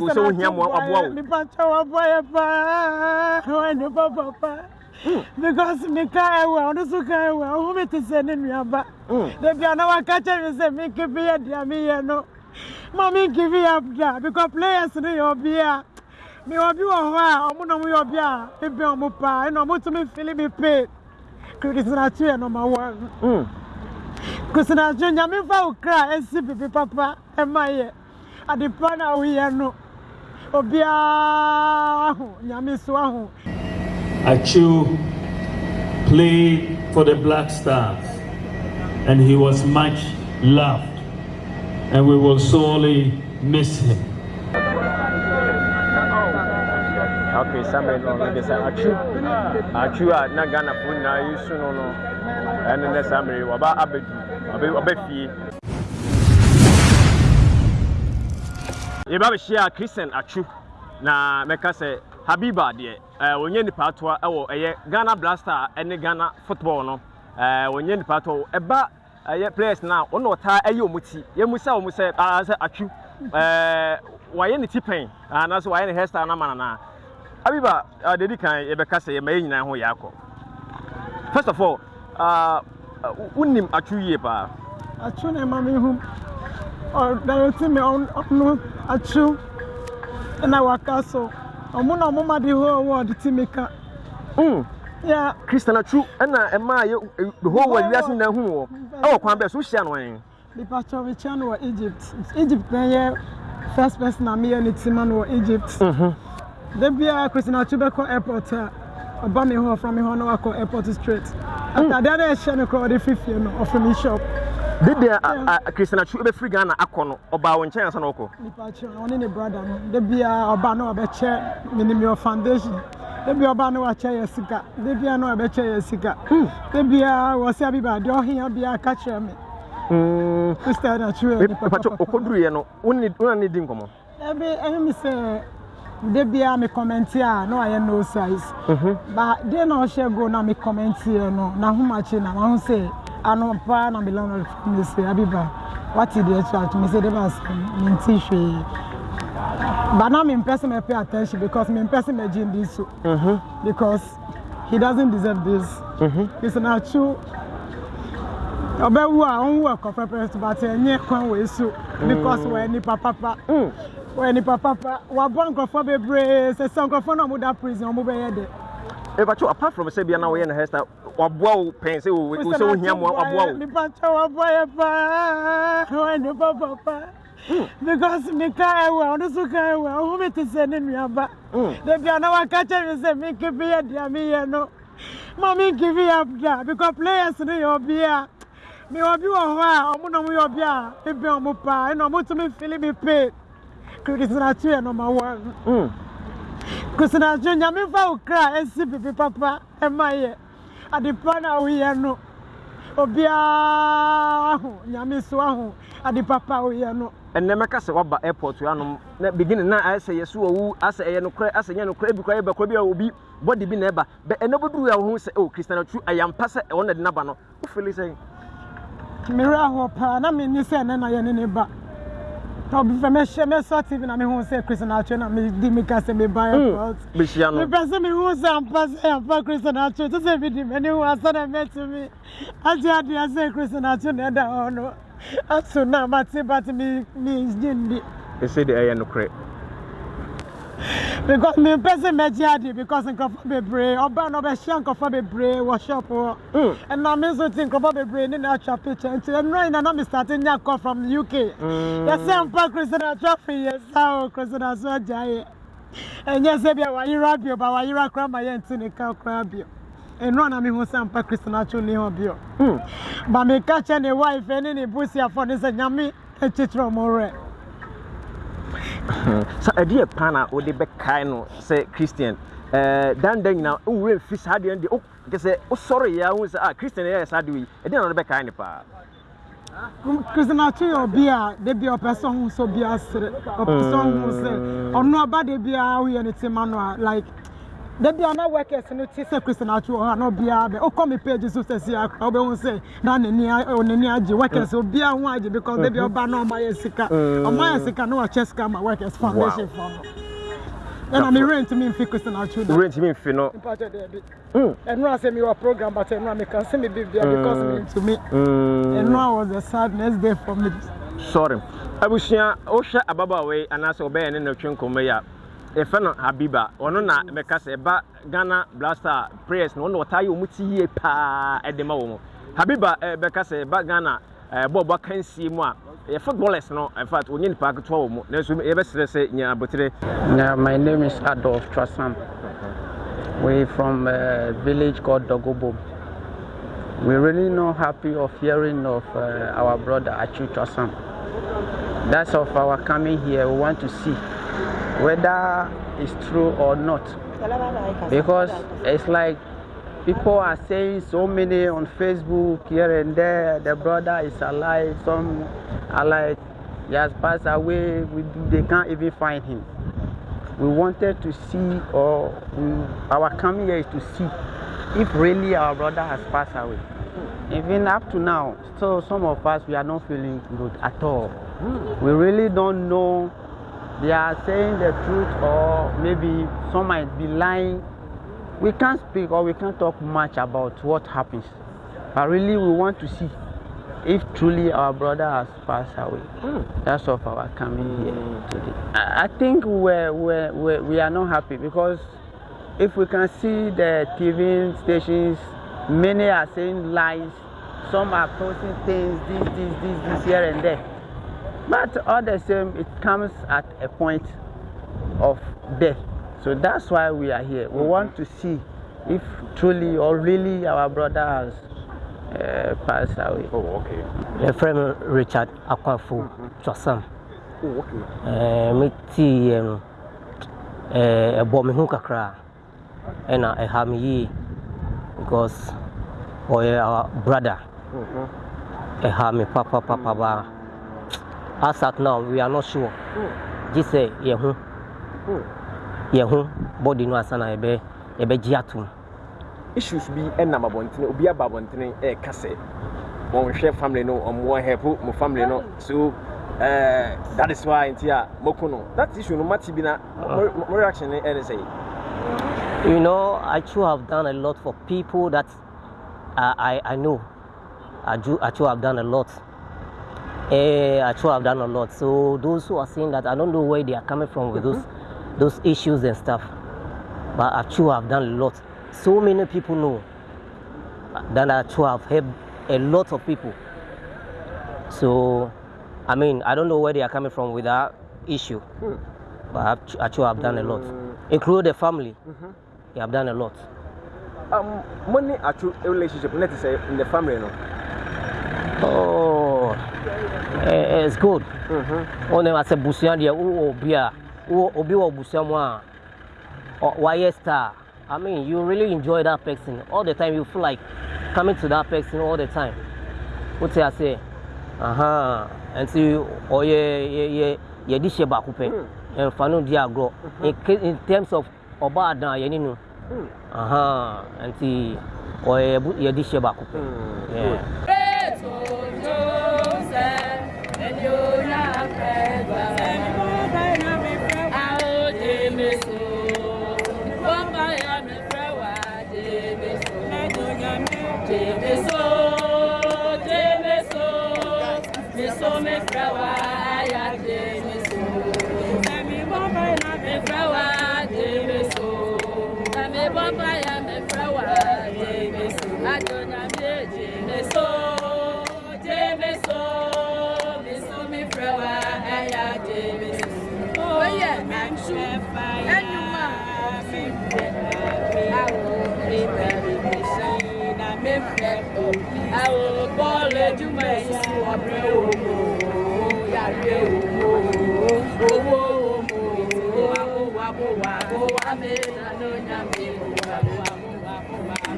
wo sɛ wohia mmoa waboa wo mepakyɛ waboa yɛ paa ɔnipa papa because meka ɛwɔ ɔno so ka ɛwɔ ɔho me te sɛ ne nuaba Mm. da bia na waka kyɛ me sɛ menkebi yɛ dea meyɛ no. Ma menkebi yɛ da because players no yɛ ɔbea mewɔ bi wɔ hɔ a ɔmo na moyɛ ɔbea a mebɛn ɔmo paa ɛna ɔmotumi fili me pe. Krisinakyo yɛ number one. Mm. krisinakyo nyame fa wo kra asi bibi papa ɛma yɛ ade pa na woyɛ no obiara aho nyame so aho Achu played for the Black Stars and he was much loved and we will sorely miss him. okay samuel no no sɛ atwu atwu a na ghanafoɔ nyinaa yi su no no. Ɛne ne samuel waba ɔbɛ ɔbɛ fie yɛba bɛhyia christian atwu. Na mɛka sɛ habiba deɛ ɛɛ wɔnyɛ nipa atoa ɛwɔ ɛyɛ ghana blaster ɛne ghana football no. Ɛɛ wɔnyɛ nipa atoa. Ɛba ɛyɛ players na ɔna ɔtaa ɛyɛ ɔmo ti. Yɛmu sɛ ɔmo sɛ aa sɛ atwu. Ɛɛ wayɛ ne ti pɛn anaasɛ wayɛ ne hairstyle na ma nana habiba dedi kan yɛbɛka sɛ yɛma yɛ nyinaa ho yɛ akɔ first of all ɛɛ wonim atwu yie paa? Atwo na ɛma me hu ɔdayɛti me ɔno atwo ɛna waka so ɔmo na ma de hɔ award ti me ka mm. yɛ christian atwu ɛna ɛmaa yɛ whole world wiase nyinaa hu wɔ ɛwɔ kwan bɛɛ so wohyia no ɛn nipakyɛ mekyia no wɔ egypt egypt na yɛ first person a meyɛ ne ti ma no wɔ egypt da biara christina atwo bɛkɔ airport a ɔba me hɔ ɔfra me hɔ na wakɔ airport straight atadeɛ na ɛhyɛ no korɔ ɔde fifie no ɔfra me shop dede kristian uh, uh, atwi ebɛfiri ghana akɔ no ɔbaa wɔn nkyɛn ansa na ɔkɔ. nipa akyerɛ na ɔne ne brada no debi a ɔbaa no ɔbɛkyɛ minimio foundation debi ɔbaa no wakyɛ yɛ sika debi a no ɔbɛkyɛ yɛ sika hmm. debi a wɔsi abiba deɛ ɔhia bi a kakyerɛ mi. kristian hmm. atwi yɛ nipa papa. okɔduru yɛ no wona ne di nkɔmɔ. debi ɛyɛ mi sɛ debi a mi kɔmɛnti a na wayɛ no size. Mhm. ba de na ɔhyɛ go na mi kɔmɛnti yɛ no n'ahomakye na n'ahosɛ. ano paa na milan ɔtumi sɛ abiba wate deɛ kyerɛ atumi sɛ debas menti hwee bana mempɛ sɛ mɛpɛ attention because mempɛ sɛ magye ndi so because he doesn't deserve this. Ɛsɛ nakyo ɔbɛwu a ɔnwu ɛkɔ pɛpɛrɛ so but ɛnyɛ kwan wɔ so because wɔyɛ nipa papa wɔyɛ nipa papa wabɔ nkurɔfoɔ bebree sɛ sɛ nkurɔfoɔ no a ɔmoda prison ɔmobɛyɛ dɛ ebacho apart from say bia na wo ye na hairstyle. Waboa wo pen say wo wo say waboa wo hmm. me bacho waboa pa. Wo ne papa ka ewa ono so ka ewa o me te se ne nuaba hmm. de bia na wa ka che say me ke bia dia me ye no. Mommy give up da because players no your bia me obi wo ho a omo no mo your bia e be omo pa e no mo to me feeling me pain criticism na two number 1 krisinakyo nyame fa wo kra asi bibi papa ɛma yɛ ade pa na woyɛ no obiara aho nyame so aho ade papa a woyɛ no ɛnɛ mɛka sɛ waba airport anom na beginning na ayɛ sɛ yɛso wawu asɛ ɛyɛ nokorɛ asɛ nyɛ nokorɛ bi koraa yɛbɛkorɛ bi a obi bɔde bi na ɛba bɛ ɛnɛ bɛduru a wo ho sɛ o christian atwu ayampa sɛ ɛwɔ na de naba no wofili sɛ mmerɛ ahɔ paa na menni sɛ ɛnɛ na yɛne ne ba na obi fɛ mɛhyɛ mɛsɔ tv na mehu sɛ krisinakyo na medi meka sɛ meba airport bɛhyia no mepɛ sɛ mehu sɛ ampa sɛ ampa krisinakyo te sɛ medi m'ani hu asa na mɛtumi agye adeɛ sɛ krisinakyo na ɛda hɔ no ato na mate but megye ndi ɛsɛ de ɛyɛ nokorɛ because mempɛ sɛ mɛgye ade because nkurɔfoɔ bebree ɔbaa na ɔbɛhyia nkurɔfoɔ bebree wɔ shop Mm. ɛna me nso te nkurɔfoɔ bebree ne na atwa picture. Nti ɛnura nyina na me start nya call from uk yɛsɛ mpa kristina atwa firi yɛ sa o kristina so agya yɛ ɛnyɛ sɛ bia wayera bio ba wayera koraa ma yɛnte ne ka koraa bio. Ɛnura na mehu sɛ mpa kristina atwo ne hɔ bio. Mm. ba meka kyɛ ne wife ne ne busuafoɔ ne sɛ nyame akyikyerɛ ɔmo werɛ sɛ ɛdeɛ paa na wode bɛkae no sɛ christian. Ɛɛ danda nyinaa wowura mfi saa deɛ no deɛ kɛ sɛ wosɔre yɛ wohu sɛ a christian yɛyɛ saa deɛ yi. Ɛdeɛ na wode bɛkae ne paa. Kristina atwo yɛ obi a de bia ɔpɛ sɛ ɔho sɛ obi asere. Ɔpɛ sɛ ɔho sɛ ɔno aba de bia woyɛ ne tema no a like dabi a na workers no ti sɛ christian atwo wɔ hɔ a na obiara bɛ okɔ mi page so sɛ si akora wobɛhu sɛ na n'ani n'ani agye workers obiara ho agye because dabi ɔba na ɔma yɛ sika. Ɔma yɛ sika na wakyɛ sika ma workers foundation fɔ no ɛna mi rent mi nfi christian atwo da worɛntumi mfi no. Mpakyɛ dɛbi Mm. ɛno a sɛ mi wɔ program but ɛno a mi kan sɛ mi bi bia because mi ntumi Mm. ɛno a was a sad next day for me. sɔre abusua wohwɛ ababaawa yi anaasɛ ɔbɛyɛ ne natwe nkɔmmɔ yi a yɛfɛ no habiba ɔno na mɛka sɛ ɛba ghana blaster prayers no ɔno na ɔtaa yɛ ɔmu ti yie paa ɛde ma wɔ mu habiba eh, bɛka sɛ ɛba ghana eh, bɔɔbɔ aka nsie mu a yɛ footballers no infact ɔnyɛ nipa aketewa wɔ mu nanso yɛbɛserɛ sɛ nya abotire my name is Adolf Trasam. We're from a village called Dogobo. We're really not happy of hearing of uh, our brother Achu Trasam. That's of our coming here. We want to see whether it's true or not. Because it's like people are saying so many on Facebook here and there. The brother is alive. Some are like he has passed away. We, they can't even find him we wanted to see or we, our coming here is to see if really our brother has passed away even up to now so some of us we are not feeling good at all we really don't know they are saying the truth or maybe some might be lying. We can't speak or we can't talk much about what happens. But really we want to see if truly our brother has passed away. That's of our coming here today. I I think we're, we're, we're, we are not happy because if we can see the TV stations, many are saying lies, some are posting things, this, this, this, this, here and there. But all the same, it comes at a point of death. So that's why we are here. We want to see if truly or really our brother has uh, passed away. oh, okay. yɛfrɛ me richard akwafo twasam Oh, okay. Eh, no eh, ɛbɔ me ho kakra ɛna ɛha me yie because ɔyɛ our brother ɛha me papapapa baa as at now we are not sure. Yɛ ho yɛ ho body no ansa na yɛbɛ yɛbɛgye atom issues bi ɛnam abɔntene obi aba abɔntene ɛɛka sɛ wɔnhwɛ family no ɔmo help mo family no. So uh, that is why nti a moko no. That issue no mati bi na mo mo reaction ne ɛne sɛ You know, I too have done a lot for people that I, I, I know. I do, I too have done a lot. Eh, I too have done a lot. So those who are saying that, I don't know where they are coming from with those, those issues and stuff. But I too have done a lot. So many people know that I too have helped a lot of people. So, I mean, I don't know where they are coming from with that issue. But I've, I've done a lot, including the family. I've done a lot. um, mo ne atwo relationship te sɛ in the family no Oh, eh, it's good. One as a busua deɛ wowɔ obi a wowɔ obi wɔ busua mu a wayɛ star. I mean, you really enjoy that person all the time. You feel like coming to that person all the time. Wote ase, aha, nti ɔyɛ yɛ yɛ yɛde hyɛ baako pɛ. Ɛnfa no di agorɔ. In terms of ɔba adan yɛne no. Aha, nti ɔyɛ yɛde hyɛ baako pɛ. I will call it you, my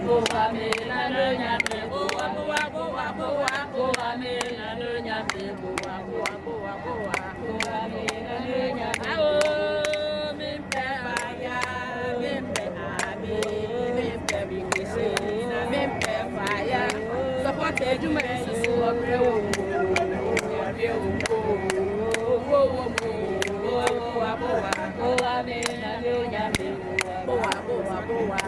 boa me la doña pe boa boa boa boa boa me la doña pe boa boa boa boa boa me la doña pe o mi pe vaya mi pe abi mi pe mi kese na mi pe vaya support eju me su o pe o o pe o o o o boa boa boa me la doña pe boa boa boa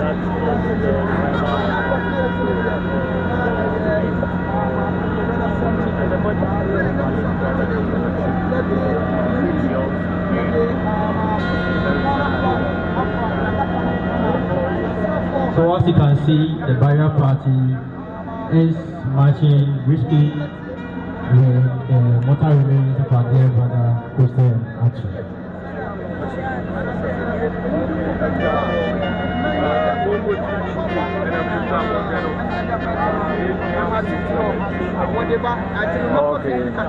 So as you can see, the bearer party is marching briskly with the mortal remains of our dear brother Christian Atsu. Okay. TV and I'm just trying to get up. I'm at it for whatever. I think I'm not going to get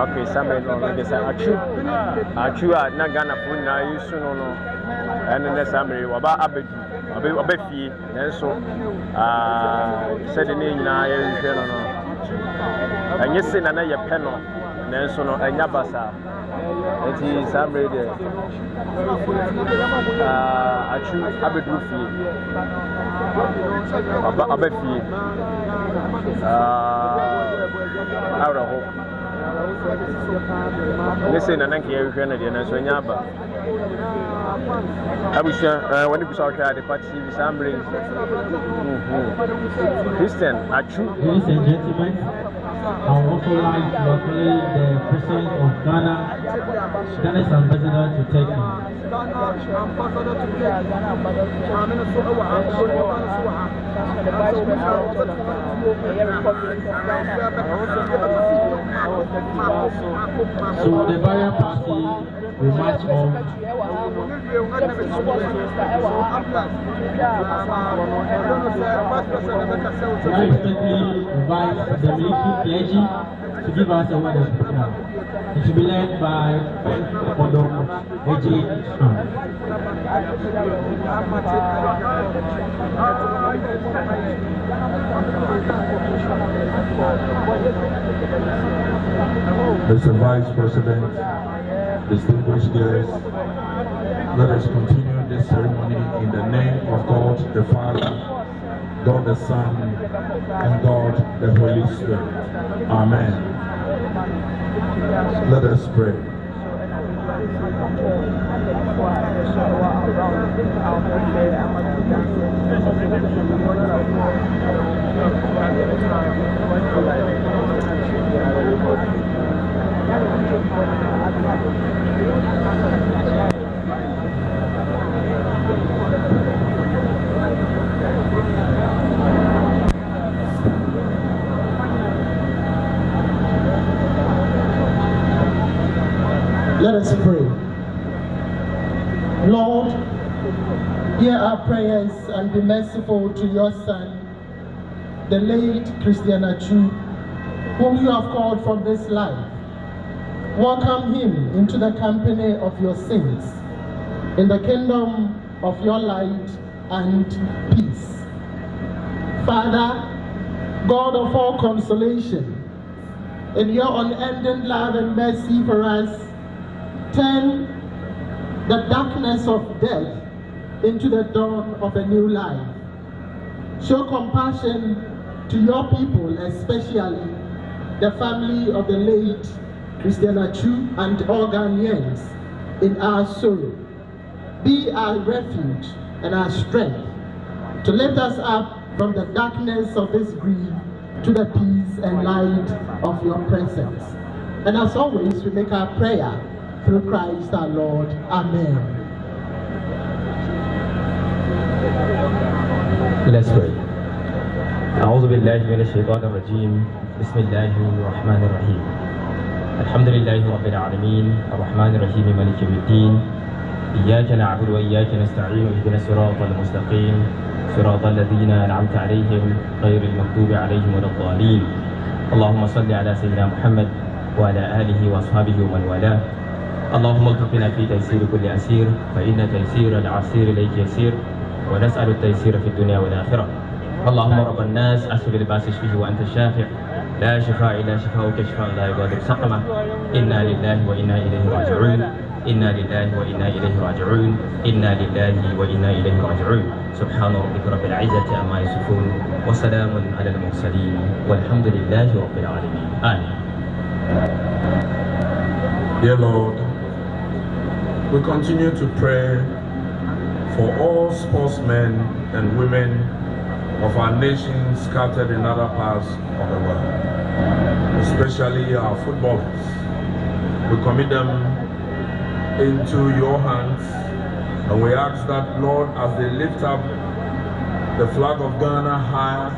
Okay, Abedu ɔbɛ fie nanso aa sɛde ne nyinaa yɛrehwɛ no no. Ɛnyɛ se na na yɛpɛ no nanso no ɛnya basaa nti saa mmere deɛ aa atwu abɛduru fie. Ɔbɛ fie. Aa awerɛho ne sɛ nana nka yɛhwehwɛ no deɛ nanso ɛnya aba abusua eh, wɔne bisa wohwɛ adepa tv saa mmere christian atwu Ladies and gentlemen, I would also like to acknowledge the President of Ghana, Ghana's ambassador to Turkey. So the barrier party will march on respectfully invite the military clergy to give us a word of prayer. It will be led by Odom Eji. Mr. Vice President, distinguished guests, let us continue this ceremony in the name of God the Father, God the Son, and God the Holy Spirit. Amen. Let us pray. Let us pray. Lord, hear our prayers and be merciful to your Son, the late Christian Atsu, whom you have called from this life. Welcome him into the company of your saints, in the kingdom of your light and peace. Father, God of all consolation, in your unending love and mercy for us, turn the darkness of death into the dawn of a new life. Show compassion to your people, especially the family of the late Christian Atsu and all Ghanaians in our sorrow. be our refuge and our strength, to lift us up from the darkness of this grief to the peace and light of your presence. And as always, we make our prayer through Christ our Lord. Amen. Let's pray. أعوذ بالله من الشيطان الرجيم. بسم الله الرحمن الرحيم. الحمد لله رب العالمين. الرحمن الرحيم مالك يوم الدين. إياك نعبد وإياك نستعين. اهدنا الصراط المستقيم. صراط الذين أنعمت عليهم غير المغضوب عليهم ولا الضالين. اللهم صل على سيدنا محمد وعلى آله وأصحابه ومن والاه. اللهم التقنا في تيسير كل أسير فإن تيسير العسير إليك يسير ونسأل التيسير في الدنيا والآخرة. اللهم رب الناس أسف الباس اشفه وأنت الشافع. لا شفاء إلا شفاؤك شفاء لا يغادر سقما. إنا لله وإنا إليه راجعون. إنا لله وإنا إليه راجعون. إنا لله وإنا إليه راجعون. سبحان ربك رب العزة عما يصفون وسلام على المرسلين والحمد لله رب العالمين. آمين. Dear Lord, we continue to pray for all sportsmen and women of our nation scattered in other parts of the world, especially our footballers. We commit them into your hands and we ask that, Lord, as they lift up the flag of Ghana higher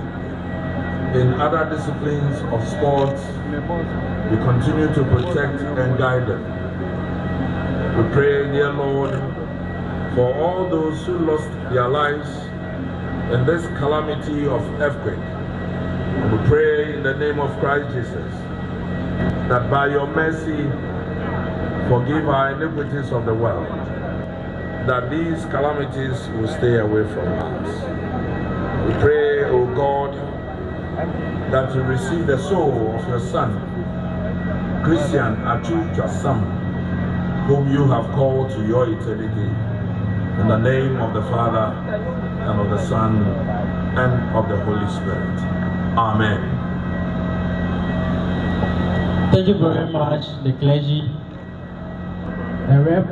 in other disciplines of sports, you continue to protect and guide them. We pray, dear Lord, for all those who lost their lives in this calamity of earthquake. We pray in the name of Christ Jesus that by your mercy forgive our iniquities of the world, that these calamities will stay away from us. We pray, O God, that you receive the soul of your Son, Christian Atsu Twasam, whom you have called to your eternity. In the name of the Father, and of the Son, and of the Holy Spirit. Amen. Thank you very much, the clergy. A rep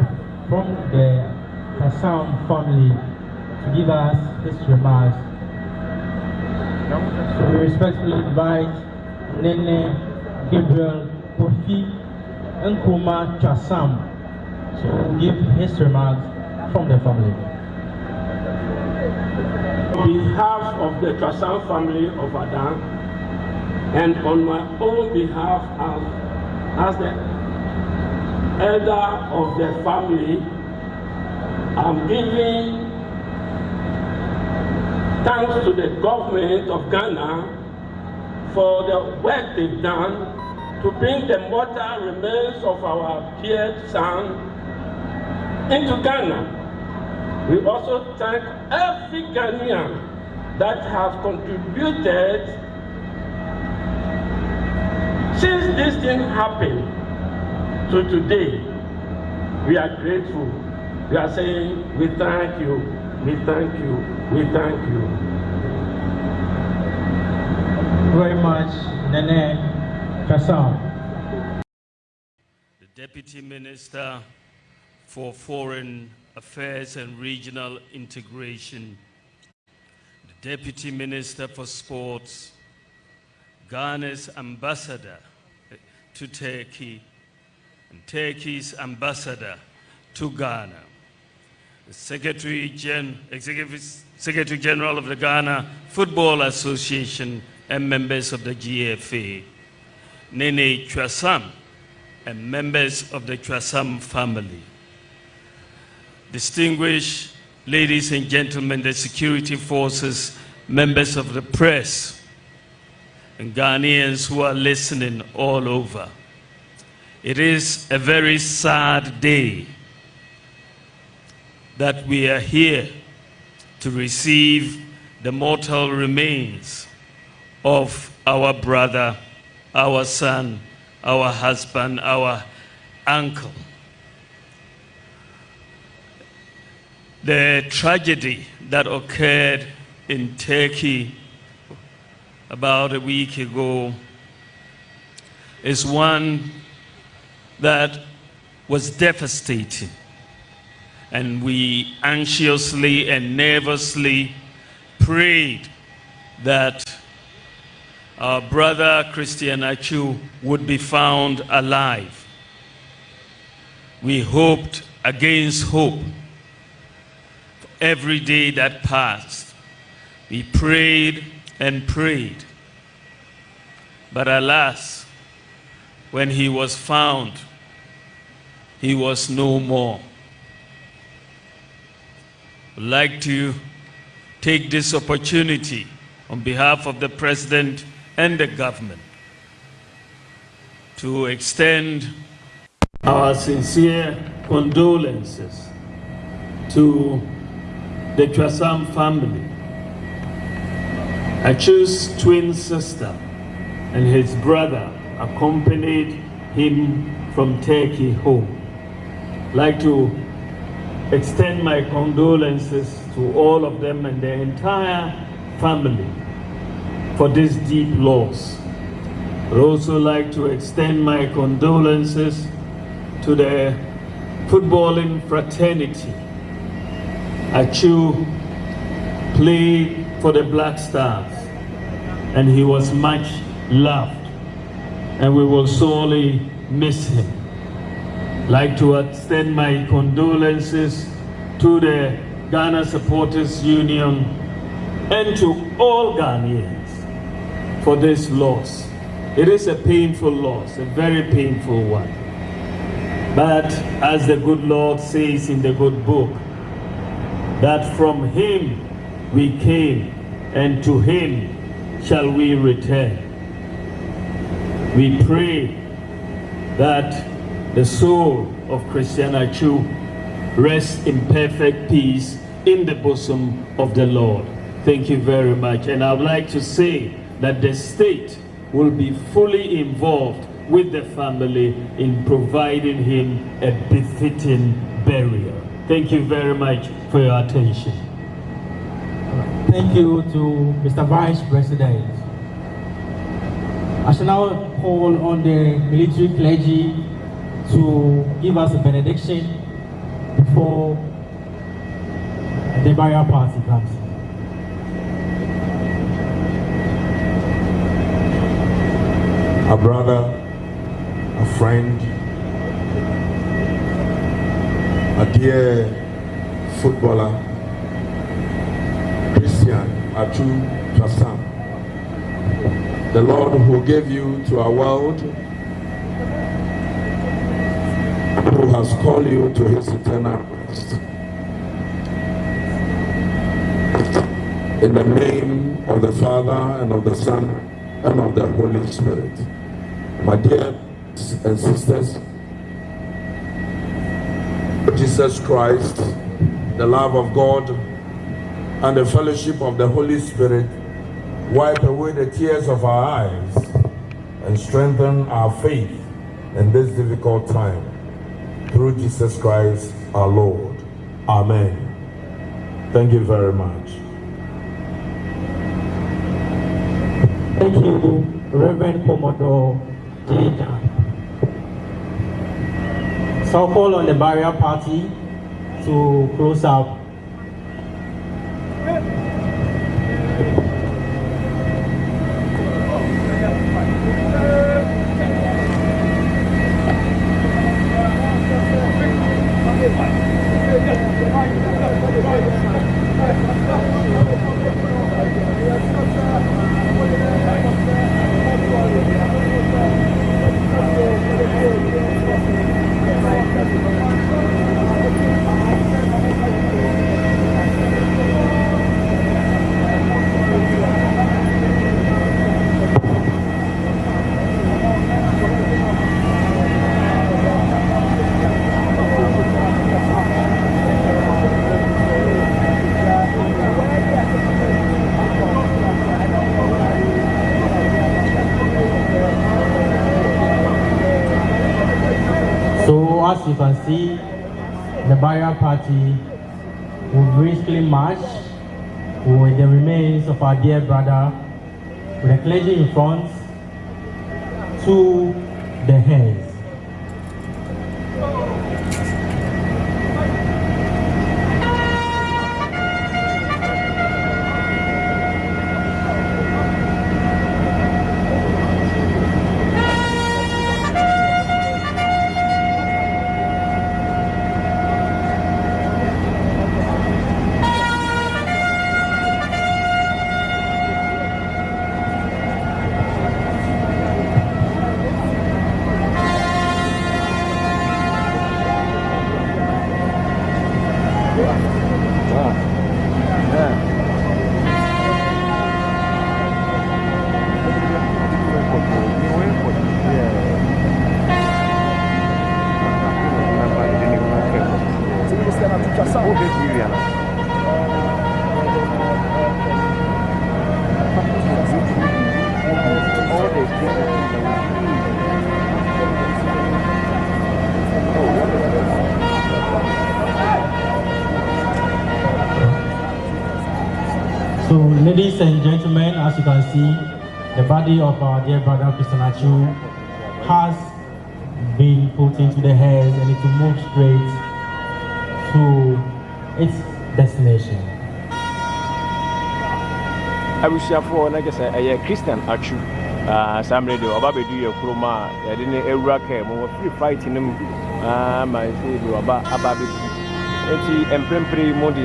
from the Twasam family to give us his remarks. So we respectfully invite Nene Gabriel Kofi Nkrumah Twasam give his remarks from the family. On behalf of the Twasam family of Adam, and on my own behalf as, as the elder of the family, I'm giving thanks to the government of Ghana for the work they've done to bring the mortal remains of our dear son into Ghana. We also thank every Ghanaian that has contributed since this thing happened to today. We are grateful. We are saying, we thank you, we thank you, we thank you. Very much, Nene Kassam. The Deputy Minister for Foreign Affairs and Regional Integration, the Deputy Minister for Sports, Ghana's ambassador to Turkey, and Turkey's ambassador to Ghana, the Secretary, Gen- Executive Secretary General of the Ghana Football Association, and members of the GFA, Nene Twasam, and members of the Twasam family distinguished ladies and gentlemen, the security forces, members of the press, and Ghanaians who are listening all over. It is a very sad day that we are here to receive the mortal remains of our brother, our son, our husband, our uncle. The tragedy that occurred in Turkey about a week ago is one that was devastating. and we anxiously and nervously prayed that our brother Christian Atsu would be found alive. We hoped against hope. Every day that passed, we prayed and prayed. But alas, when he was found, he was no more. I'd like to take this opportunity on behalf of the President and the government to extend our sincere condolences to the Twasam family. Atsu's twin sister and his brother accompanied him from Turkey home. Like to extend my condolences to all of them and their entire family for this deep loss. I'd also like to extend my condolences to the footballing fraternity. Atsu played for the Black Stars and he was much loved and we will sorely miss him. Like to extend my condolences to the Ghana Supporters Union and to all Ghanaians for this loss. It is a painful loss, a very painful one. But as the good Lord says in the good book, that from him we came and to him shall we return. We pray that the soul of Christian Atsu rests in perfect peace in the bosom of the Lord. Thank you very much. And I would like to say that the state will be fully involved with the family in providing him a befitting burial. Thank you very much for your attention. Thank you to Mr. Vice President. I shall now call on the military clergy to give us a benediction before the burial party comes. A brother, a friend, a dear footballer, Christian Atsu Twasam. The Lord who gave you to our world, who has called you to his eternal rest. In the name of the Father and of the Son and of the Holy Spirit. My dear and sisters, Jesus Christ, the love of God, and the fellowship of the Holy Spirit wipe away the tears of our eyes and strengthen our faith in this difficult time. Through Jesus Christ our Lord. Amen. Thank you very much. Thank you, Reverend Commodore Jada. So I'll call on the barrier party to close up. Will briskly march with the remains of our dear brother, with the clergy in front, to the heads. Ladies and gentlemen, as you can see, the body of our dear brother Christian Achu has been put into the hands and it will move straight to its destination. I wish you for like I said, uh, a Christian Achu. Uh, Sam Radio, ọba bẹ̀dú yẹ kurom a yàdé ní ewúrẹ́ kẹ́ mu wọ́n firi fight ni mu máa ń sè é ọba aba bẹ̀dú. Eti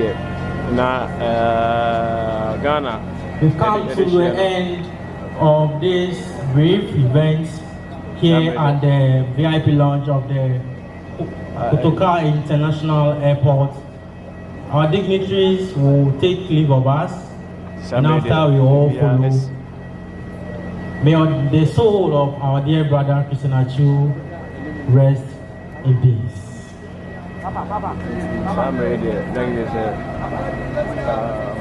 eh, na uh, Ghana We've come to the end of this brief event here at the VIP lounge of the Kotoka International Airport. Our dignitaries will take leave of us, and after we all follow. May the soul of our dear brother Christian Achu rest in peace. saa mmerɛ deɛ na nyɛ sɛ